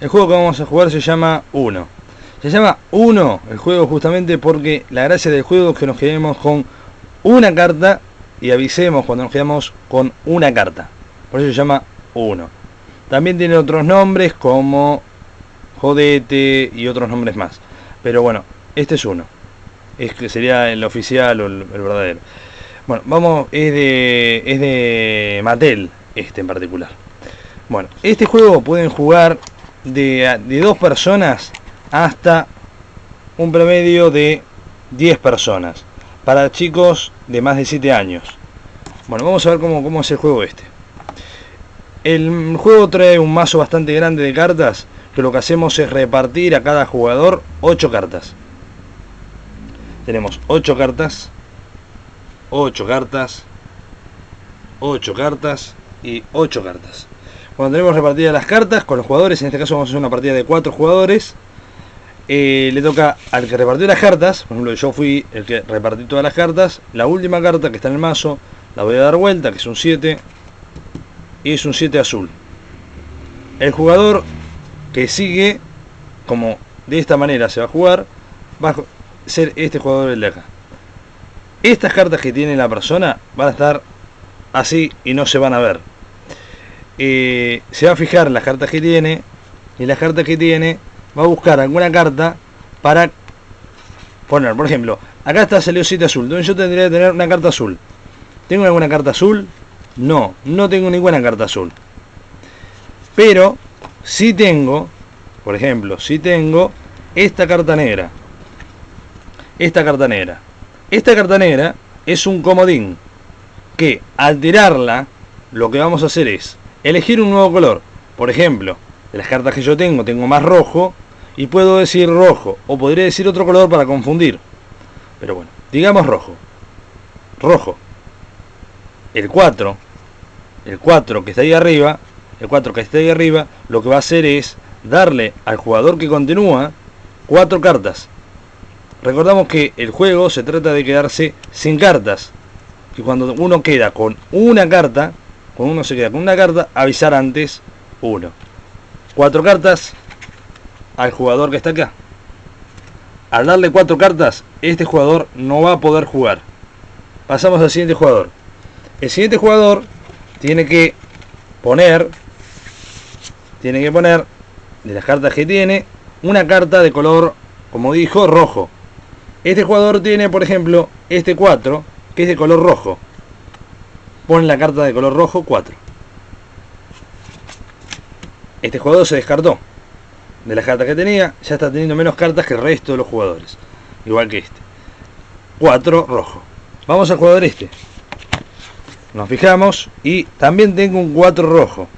El juego que vamos a jugar se llama 1. Se llama 1 el juego justamente porque la gracia del juego es que nos quedemos con una carta y avisemos cuando nos quedamos con una carta. Por eso se llama 1. También tiene otros nombres como Jodete y otros nombres más. Pero bueno, este es uno. Es que sería el oficial o el, el verdadero. Bueno, vamos, es de, es de Mattel, este en particular. Bueno, este juego pueden jugar de, de dos personas hasta un promedio de 10 personas. Para chicos de más de 7 años. Bueno, vamos a ver cómo, cómo es el juego este. El juego trae un mazo bastante grande de cartas, que lo que hacemos es repartir a cada jugador 8 cartas. Tenemos 8 cartas, 8 cartas, 8 cartas y 8 cartas. Cuando tenemos repartidas las cartas con los jugadores, en este caso vamos a hacer una partida de 4 jugadores, eh, le toca al que repartió las cartas, por ejemplo yo fui el que repartí todas las cartas, la última carta que está en el mazo la voy a dar vuelta, que es un 7, y es un 7 azul. El jugador que sigue, como de esta manera se va a jugar, va a ser este jugador el de acá. Estas cartas que tiene la persona van a estar así y no se van a ver. Se va a fijar las cartas que tiene y las cartas que tiene va a buscar alguna carta para poner. Por ejemplo, acá está salió 7 azul, entonces yo tendría que tener una carta azul. ¿Tengo alguna carta azul? No, no tengo ninguna carta azul. Pero si tengo, por ejemplo, si tengo esta carta negra. Esta carta negra. Esta carta negra es un comodín que al tirarla lo que vamos a hacer es elegir un nuevo color. Por ejemplo, de las cartas que yo tengo, tengo más rojo y puedo decir rojo o podría decir otro color para confundir. Pero bueno, digamos rojo. Rojo. El 4 el 4 que está ahí arriba, el 4 que está ahí arriba, lo que va a hacer es darle al jugador que continúa cuatro cartas. Recordamos que el juego se trata de quedarse sin cartas. Que cuando uno queda con una carta, cuando uno se queda con una carta, avisar antes uno. Cuatro cartas al jugador que está acá. Al darle cuatro cartas, este jugador no va a poder jugar. Pasamos al siguiente jugador. El siguiente jugador tiene que poner tiene que poner de las cartas que tiene una carta de color como dijo rojo este jugador tiene por ejemplo este 4 que es de color rojo pone la carta de color rojo 4 este jugador se descartó de las cartas que tenía ya está teniendo menos cartas que el resto de los jugadores igual que este. 4 rojo. Vamos al jugador este. Nos fijamos y también tengo un 4 rojo.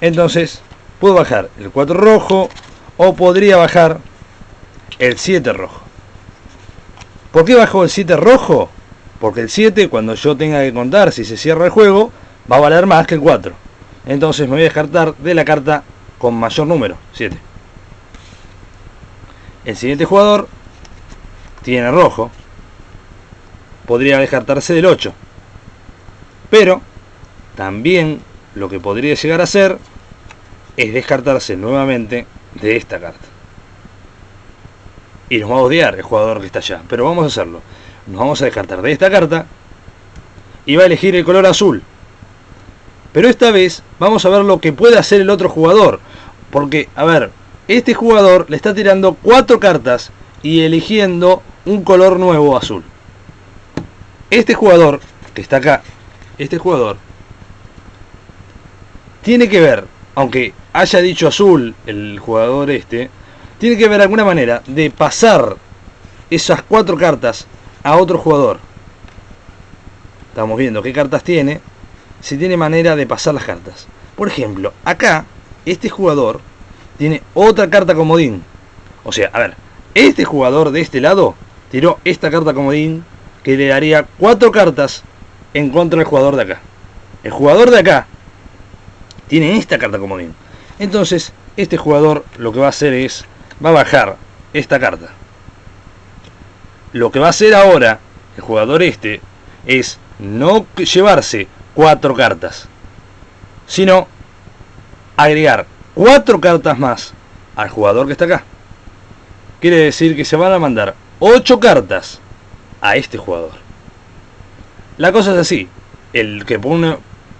Entonces puedo bajar el 4 rojo o podría bajar el 7 rojo. ¿por qué bajo el 7 rojo? Porque el 7 cuando yo tenga que contar si se cierra el juego va a valer más que el 4 entonces me voy a descartar de la carta con mayor número 7 el siguiente jugador tiene rojo podría descartarse del 8 pero también lo que podría llegar a ser es descartarse nuevamente de esta carta. Y nos va a odiar el jugador que está allá. Pero vamos a hacerlo. Nos vamos a descartar de esta carta. Y va a elegir el color azul. Pero esta vez vamos a ver lo que puede hacer el otro jugador. Porque, a ver, este jugador le está tirando cuatro cartas y eligiendo un color nuevo azul. Este jugador que está acá este jugador tiene que ver, aunque haya dicho azul el jugador este, tiene que ver alguna manera de pasar esas cuatro cartas a otro jugador. Estamos viendo qué cartas tiene, si tiene manera de pasar las cartas. Por ejemplo, acá, este jugador tiene otra carta comodín. O sea, a ver, este jugador de este lado tiró esta carta comodín que le daría cuatro cartas en contra del jugador de acá. El jugador de acá tiene esta carta comodín. Entonces, este jugador lo que va a hacer es, va a bajar esta carta. Lo que va a hacer ahora el jugador este es no llevarse cuatro cartas, sino agregar cuatro cartas más al jugador que está acá. Quiere decir que se van a mandar ocho cartas a este jugador. La cosa es así. El que pone,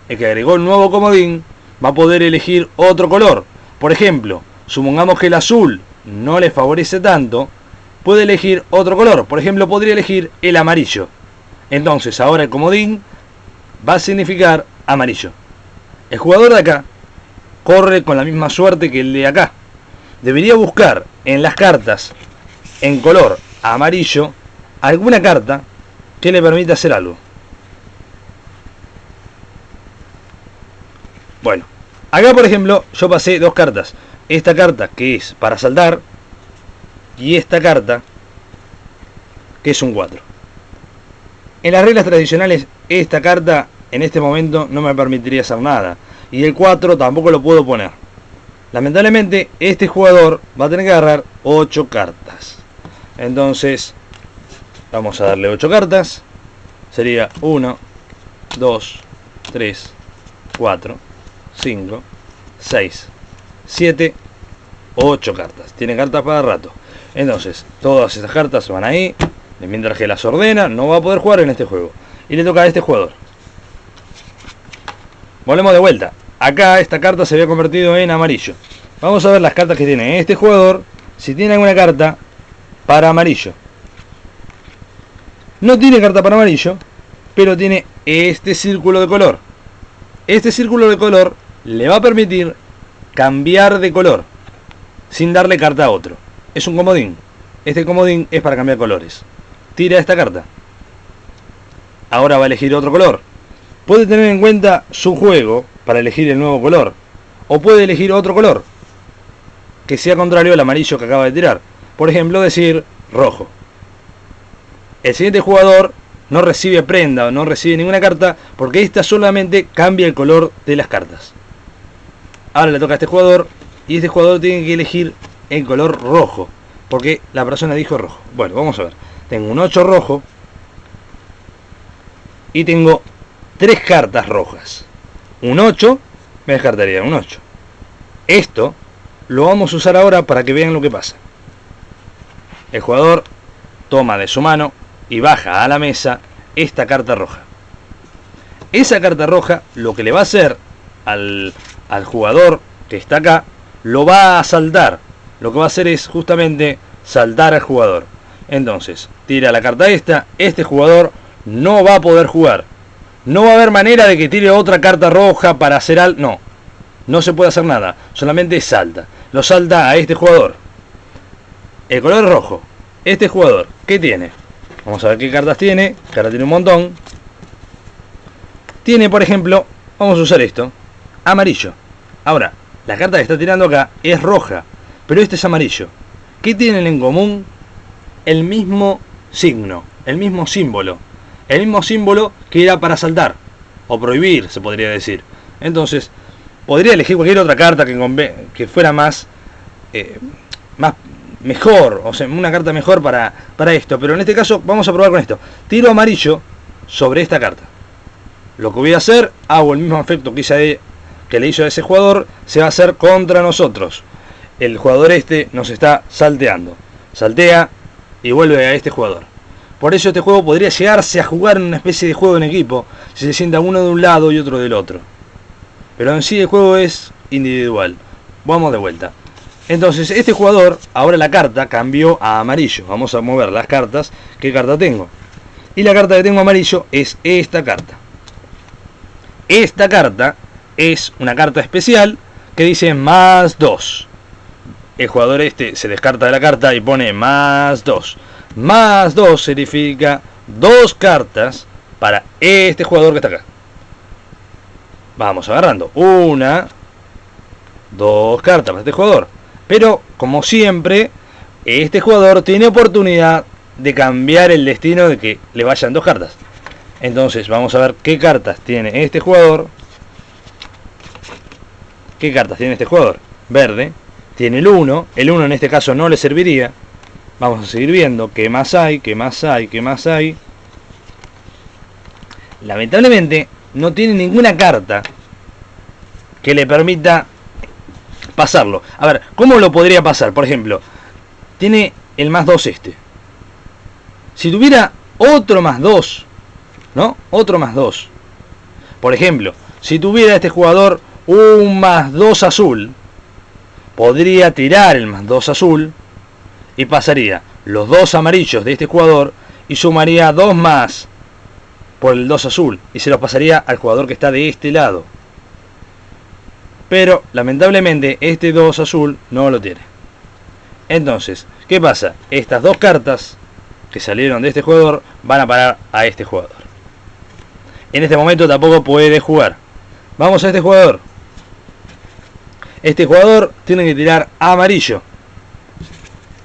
el que agregó el nuevo comodín va a poder elegir otro color. Por ejemplo, supongamos que el azul no le favorece tanto, puede elegir otro color. Por ejemplo, podría elegir el amarillo. Entonces, ahora el comodín va a significar amarillo. El jugador de acá corre con la misma suerte que el de acá. Debería buscar en las cartas en color amarillo alguna carta que le permita hacer algo. Bueno, acá por ejemplo yo pasé dos cartas. Esta carta que es para saltar y esta carta que es un 4. En las reglas tradicionales esta carta en este momento no me permitiría hacer nada. Y el 4 tampoco lo puedo poner. Lamentablemente este jugador va a tener que agarrar 8 cartas. Entonces vamos a darle 8 cartas. Sería 1, 2, 3, 4, 5, 6, 7, 8 cartas. Tiene cartas para rato. Entonces, todas estas cartas van ahí. Mientras que las ordena, no va a poder jugar en este juego. Y le toca a este jugador. Volvemos de vuelta. Acá esta carta se había convertido en amarillo. Vamos a ver las cartas que tiene este jugador. Si tiene alguna carta para amarillo. No tiene carta para amarillo, pero tiene este círculo de color. Este círculo de color le va a permitir cambiar de color sin darle carta a otro. Es un comodín. Este comodín es para cambiar colores. Tira esta carta. Ahora va a elegir otro color. Puede tener en cuenta su juego para elegir el nuevo color. O puede elegir otro color. Que sea contrario al amarillo que acaba de tirar. Por ejemplo, decir rojo. El siguiente jugador no recibe prenda o no recibe ninguna carta porque esta solamente cambia el color de las cartas. Ahora le toca a este jugador y este jugador tiene que elegir el color rojo porque la persona dijo rojo. Bueno, vamos a ver. Tengo un 8 rojo y tengo tres cartas rojas. Un 8 me descartaría un 8. Esto lo vamos a usar ahora para que vean lo que pasa. El jugador toma de su mano y baja a la mesa esta carta roja. Esa carta roja lo que le va a hacer al, al jugador que está acá, lo va a saltar. Lo que va a hacer es justamente saltar al jugador. Entonces, tira la carta esta, este jugador no va a poder jugar. No va a haber manera de que tire otra carta roja para hacer algo. No, no se puede hacer nada. Solamente salta. Lo salta a este jugador. El color rojo. Este jugador, ¿qué tiene? Vamos a ver qué cartas tiene. Que tiene un montón. Tiene, por ejemplo, vamos a usar esto. Amarillo. Ahora, la carta que está tirando acá es roja. Pero este es amarillo. ¿Qué tienen en común? El mismo signo. El mismo símbolo. El mismo símbolo que era para saltar. O prohibir, se podría decir. Entonces, podría elegir cualquier otra carta que, que fuera más... Eh, más mejor, o sea, una carta mejor para, para esto. Pero en este caso vamos a probar con esto. Tiro amarillo sobre esta carta. Lo que voy a hacer, hago el mismo efecto que, hice, que le hizo a ese jugador, se va a hacer contra nosotros. El jugador este nos está salteando. Saltea y vuelve a este jugador. Por eso este juego podría llegarse a jugar en una especie de juego en equipo, si se sienta uno de un lado y otro del otro. Pero en sí el juego es individual. Vamos de vuelta. Entonces, este jugador, ahora la carta cambió a amarillo. Vamos a mover las cartas. ¿Qué carta tengo? Y la carta que tengo amarillo es esta carta. Esta carta es una carta especial que dice más 2. El jugador este se descarta de la carta y pone más 2. Más 2 significa dos cartas para este jugador que está acá. Vamos agarrando una, dos cartas para este jugador. Pero, como siempre, este jugador tiene oportunidad de cambiar el destino de que le vayan dos cartas. Entonces, vamos a ver qué cartas tiene este jugador. ¿Qué cartas tiene este jugador? Verde. Tiene el 1. El 1 en este caso no le serviría. Vamos a seguir viendo qué más hay, qué más hay, qué más hay. Lamentablemente, no tiene ninguna carta que le permita pasarlo. A ver, ¿cómo lo podría pasar? Por ejemplo, tiene el más 2 este. Si tuviera otro más 2, ¿no? Otro más 2. Por ejemplo, si tuviera este jugador un más 2 azul, podría tirar el más 2 azul y pasaría los dos amarillos de este jugador y sumaría dos más por el 2 azul y se los pasaría al jugador que está de este lado. Pero lamentablemente este 2 azul no lo tiene. Entonces, ¿qué pasa? Estas dos cartas que salieron de este jugador van a parar a este jugador. En este momento tampoco puede jugar. Vamos a este jugador. Este jugador tiene que tirar amarillo.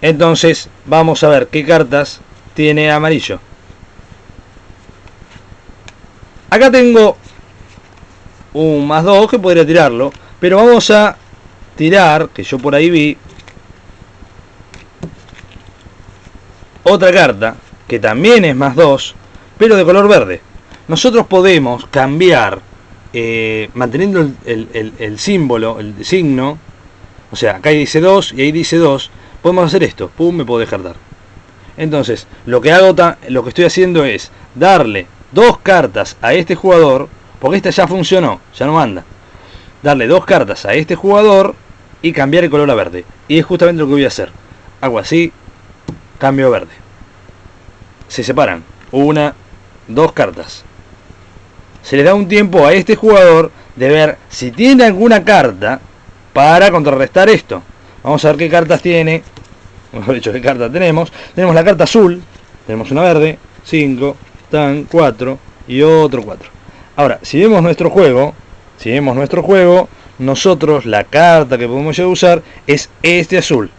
Entonces vamos a ver qué cartas tiene amarillo. Acá tengo un más 2 que podría tirarlo. Pero vamos a tirar, que yo por ahí vi, otra carta, que también es más 2, pero de color verde. Nosotros podemos cambiar, eh, manteniendo el, símbolo, el signo, o sea, acá dice 2 y ahí dice 2, podemos hacer esto, pum, me puedo dejar dar. Entonces, lo que hago, lo que estoy haciendo es darle dos cartas a este jugador, porque esta ya funcionó, ya no anda darle dos cartas a este jugador y cambiar el color a verde. Y es justamente lo que voy a hacer. Hago así, cambio verde. Se separan. Una, dos cartas. Se le da un tiempo a este jugador de ver si tiene alguna carta para contrarrestar esto. Vamos a ver qué cartas tiene. Mejor dicho, qué cartas tenemos. Tenemos la carta azul. Tenemos una verde. 5, tan 4 y otro 4. Ahora, si vemos nuestro juego, si vemos nuestro juego, nosotros la carta que podemos usar es este azul.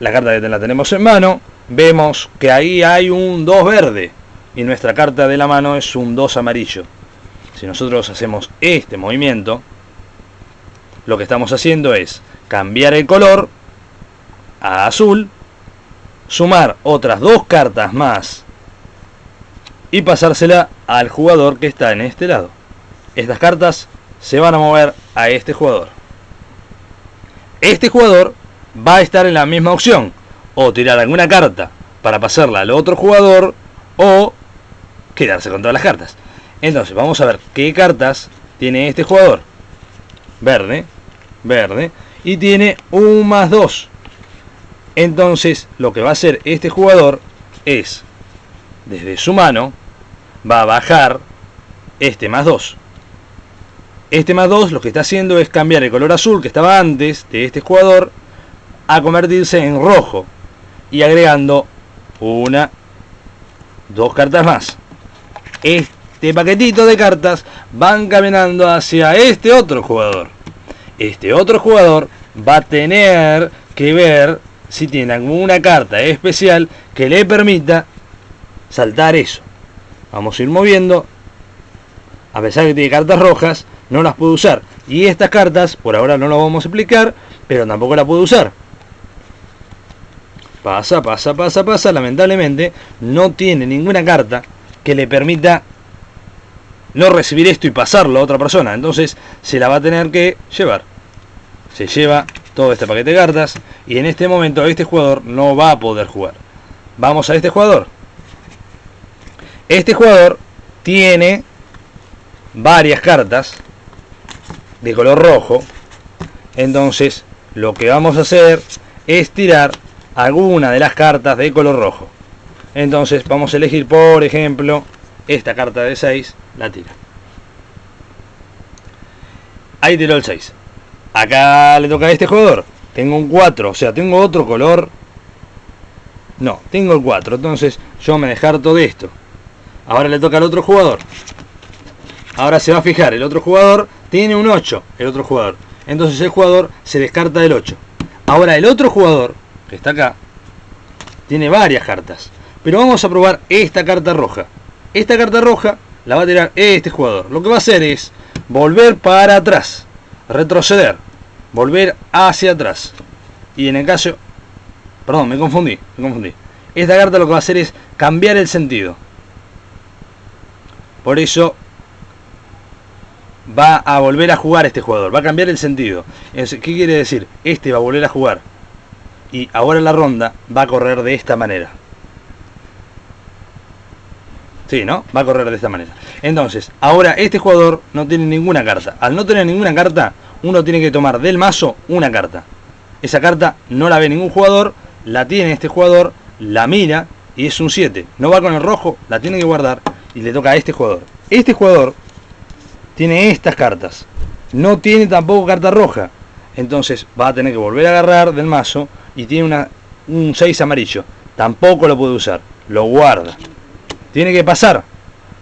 La carta que la tenemos en mano, vemos que ahí hay un 2 verde y nuestra carta de la mano es un 2 amarillo. Si nosotros hacemos este movimiento, lo que estamos haciendo es cambiar el color a azul, sumar otras dos cartas más y pasársela al jugador que está en este lado. Estas cartas se van a mover a este jugador. Este jugador va a estar en la misma opción. O tirar alguna carta para pasarla al otro jugador o quedarse con todas las cartas. Entonces vamos a ver qué cartas tiene este jugador. Verde, verde. Y tiene un más 2. Entonces lo que va a hacer este jugador es, desde su mano, va a bajar este más 2. Este más 2 lo que está haciendo es cambiar el color azul que estaba antes de este jugador a convertirse en rojo y agregando una, dos cartas más. Este paquetito de cartas van caminando hacia este otro jugador. Este otro jugador va a tener que ver si tiene alguna carta especial que le permita saltar eso. Vamos a ir moviendo. A pesar de que tiene cartas rojas, no las puedo usar. Y estas cartas, por ahora no las vamos a explicar, pero tampoco las puedo usar. Pasa, pasa, pasa, pasa. Lamentablemente, no tiene ninguna carta que le permita no recibir esto y pasarlo a otra persona. Entonces, se la va a tener que llevar. Se lleva todo este paquete de cartas. Y en este momento, este jugador no va a poder jugar. Vamos a este jugador. Este jugador tiene varias cartas de color rojo. Entonces, lo que vamos a hacer es tirar alguna de las cartas de color rojo. Entonces, vamos a elegir, por ejemplo, esta carta de 6, la tira. Ahí tiró el 6. Acá le toca a este jugador. Tengo un 4, o sea, tengo otro color. No, tengo el 4. Entonces, yo me descarto de esto. Ahora le toca al otro jugador. Ahora se va a fijar, el otro jugador tiene un 8, el otro jugador. Entonces el jugador se descarta del 8. Ahora el otro jugador, que está acá, tiene varias cartas. Pero vamos a probar esta carta roja. Esta carta roja la va a tirar este jugador. Lo que va a hacer es volver para atrás, retroceder, volver hacia atrás. Y en el caso... Perdón, me confundí, me confundí. Esta carta lo que va a hacer es cambiar el sentido. Por eso va a volver a jugar este jugador, va a cambiar el sentido. ¿Qué quiere decir? Este va a volver a jugar. Y ahora la ronda va a correr de esta manera. Sí, ¿no? Va a correr de esta manera. Entonces, ahora este jugador no tiene ninguna carta. Al no tener ninguna carta, uno tiene que tomar del mazo una carta. Esa carta no la ve ningún jugador, la tiene este jugador, la mira y es un 7. No va con el rojo, la tiene que guardar y le toca a este jugador. Este jugador tiene estas cartas. No tiene tampoco carta roja. Entonces va a tener que volver a agarrar del mazo y tiene una, un 6 amarillo. Tampoco lo puede usar. Lo guarda. Tiene que pasar.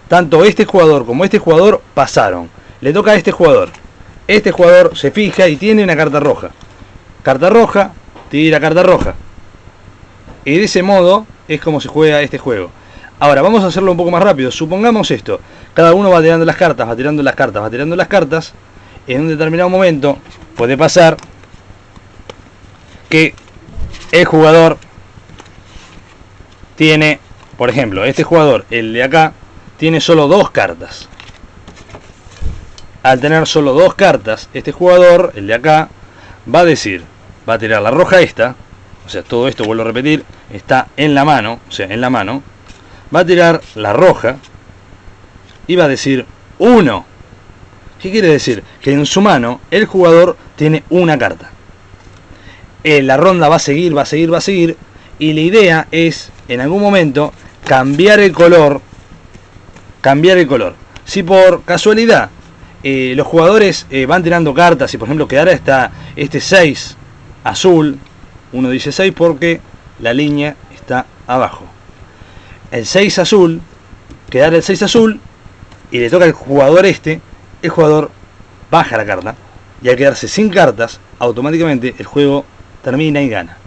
Tanto este jugador como este jugador pasaron. Le toca a este jugador. Este jugador se fija y tiene una carta roja. Carta roja, tira carta roja. Y de ese modo es como se juega este juego. Ahora, vamos a hacerlo un poco más rápido. Supongamos esto. Cada uno va tirando las cartas, va tirando las cartas, va tirando las cartas. En un determinado momento puede pasar que el jugador tiene por ejemplo, este jugador, el de acá, tiene solo dos cartas. Al tener solo dos cartas, este jugador, el de acá, va a decir, va a tirar la roja esta, o sea, todo esto, vuelvo a repetir, está en la mano, o sea, en la mano, va a tirar la roja y va a decir 1. ¿Qué quiere decir? Que en su mano el jugador tiene una carta. Eh, la ronda va a seguir, va a seguir, va a seguir, y la idea es, en algún momento, cambiar el color, cambiar el color. Si por casualidad eh, los jugadores eh, van tirando cartas y por ejemplo quedara esta, este 6 azul, uno dice 6 porque la línea está abajo. El 6 azul, quedara el 6 azul y le toca al jugador este, el jugador baja la carta y al quedarse sin cartas, automáticamente el juego termina y gana.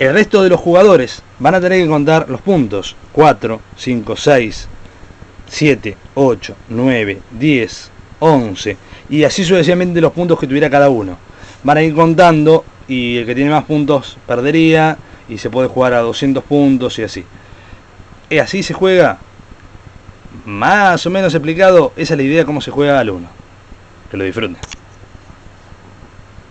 El resto de los jugadores van a tener que contar los puntos. 4, 5, 6, 7, 8, 9, 10, 11. Y así sucesivamente los puntos que tuviera cada uno. Van a ir contando y el que tiene más puntos perdería. Y se puede jugar a 200 puntos y así. Y así se juega. Más o menos explicado, esa es la idea de cómo se juega al 1. Que lo disfruten.